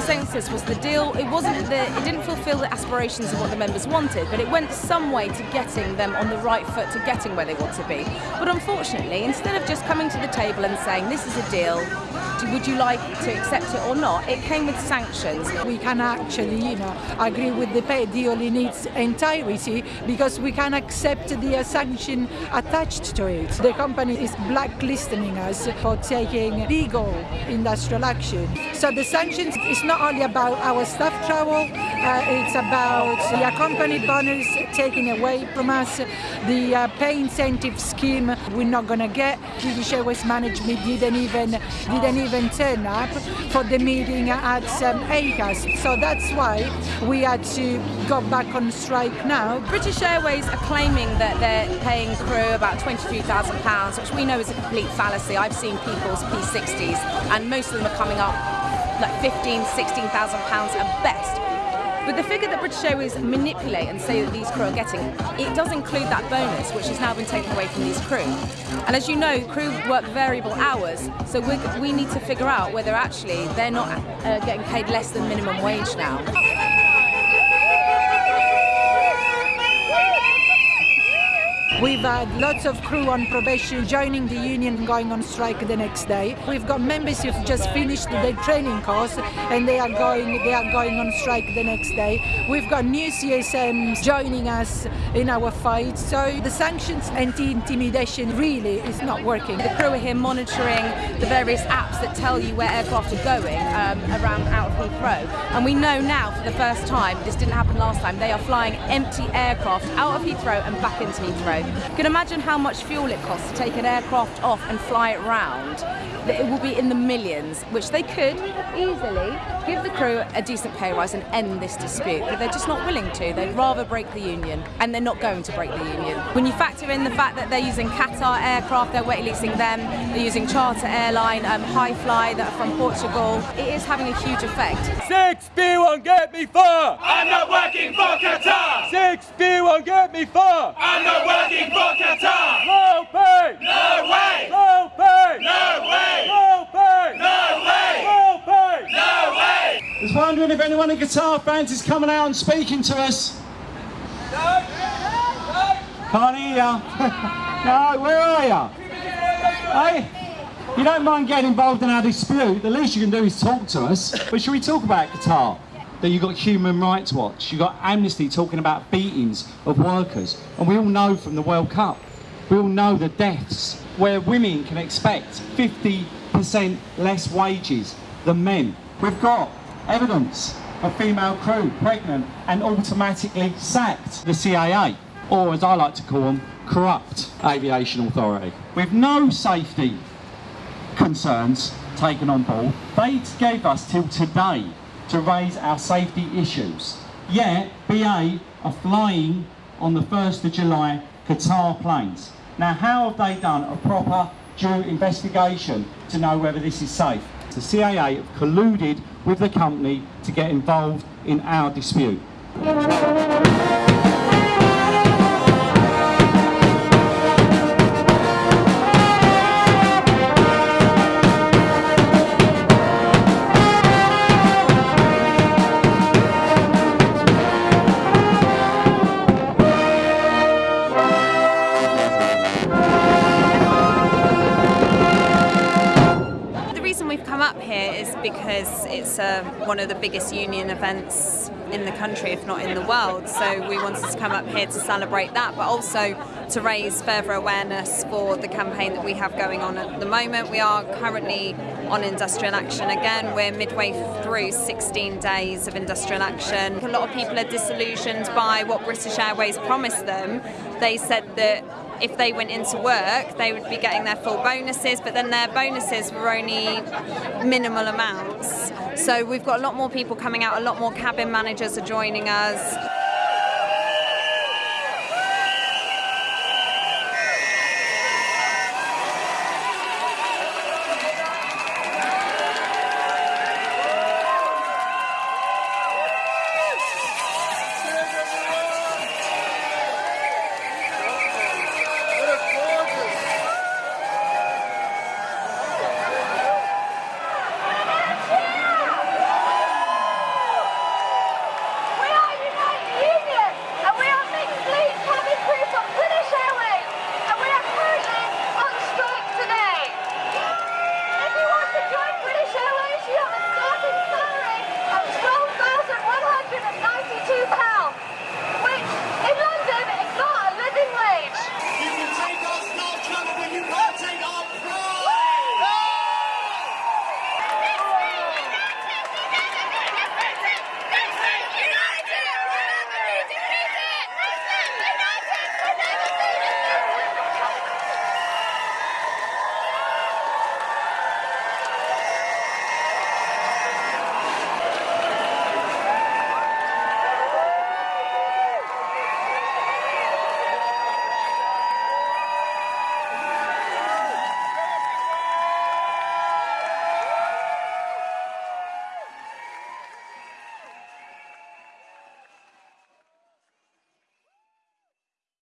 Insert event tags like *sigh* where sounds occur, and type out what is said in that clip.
consensus was the deal, it wasn't the, it didn't fulfill the aspirations of what the members wanted, but it went some way to getting them on the right foot to getting where they want to be. But unfortunately, instead of just coming to the table and saying, this is a deal, would you like to accept it or not, it came with sanctions. We can actually, you know, agree with the deal in its entirety because we can accept the uh, sanction attached to it. The company is blacklisting us for taking legal industrial action. So the sanctions is not only about our staff travel, uh, it's about the accompanied bonus taken away from us, the uh, pay incentive scheme we're not going to get. British Airways management didn't even didn't even turn up for the meeting at um, ACAS. So that's why we had to go back on strike now. British Airways are claiming that they're paying crew about £23,000, which we know is a complete fallacy. I've seen people's P60s and most of them are coming up like 15, 16,000 pounds at best. But the figure that British Airways manipulate and say that these crew are getting, it does include that bonus, which has now been taken away from these crew. And as you know, crew work variable hours, so we need to figure out whether actually they're not uh, getting paid less than minimum wage now. We've had lots of crew on probation joining the union and going on strike the next day. We've got members who've just finished their training course and they are going they are going on strike the next day. We've got new CSMs joining us in our fight. So the sanctions and anti-intimidation really is not working. The crew are here monitoring the various apps that tell you where aircraft are going um, around out of Heathrow. And we know now for the first time, this didn't happen last time, they are flying empty aircraft out of Heathrow and back into Heathrow. You can imagine how much fuel it costs to take an aircraft off and fly it round. It will be in the millions, which they could easily give the crew a decent pay rise and end this dispute, but they're just not willing to. They'd rather break the union, and they're not going to break the union. When you factor in the fact that they're using Qatar aircraft, they're wet leasing them, they're using charter airline, um, Hi-Fly that are from Portugal, it is having a huge effect. Six B won't get me far! I'm not working for Qatar! Six B won't get me far! I'm not working for Qatar! No pay! No way! No pay! No way! No pay! No way! No pay! No way! I was wondering if anyone in Qatar is coming out and speaking to us. Can't hear ya. *laughs* no, where are ya? Hey, you don't mind getting involved in our dispute, the least you can do is talk to us. But should we talk about Qatar? That you've got Human Rights Watch, you've got Amnesty talking about beatings of workers. And we all know from the World Cup, we all know the deaths where women can expect 50% less wages than men. We've got evidence of female crew pregnant and automatically sacked the CAA, or as I like to call them, corrupt aviation authority. With no safety concerns taken on board, they gave us till today to raise our safety issues. Yet, BA are flying on the 1st of July Qatar planes. Now, how have they done a proper due investigation to know whether this is safe? The CAA have colluded with the company to get involved in our dispute. Because it's uh, one of the biggest union events in the country, if not in the world. So we wanted to come up here to celebrate that, but also to raise further awareness for the campaign that we have going on at the moment. We are currently on industrial action again. We're midway through 16 days of industrial action. A lot of people are disillusioned by what British Airways promised them. They said that if they went into work, they would be getting their full bonuses, but then their bonuses were only minimal amounts. So we've got a lot more people coming out, a lot more cabin managers are joining us.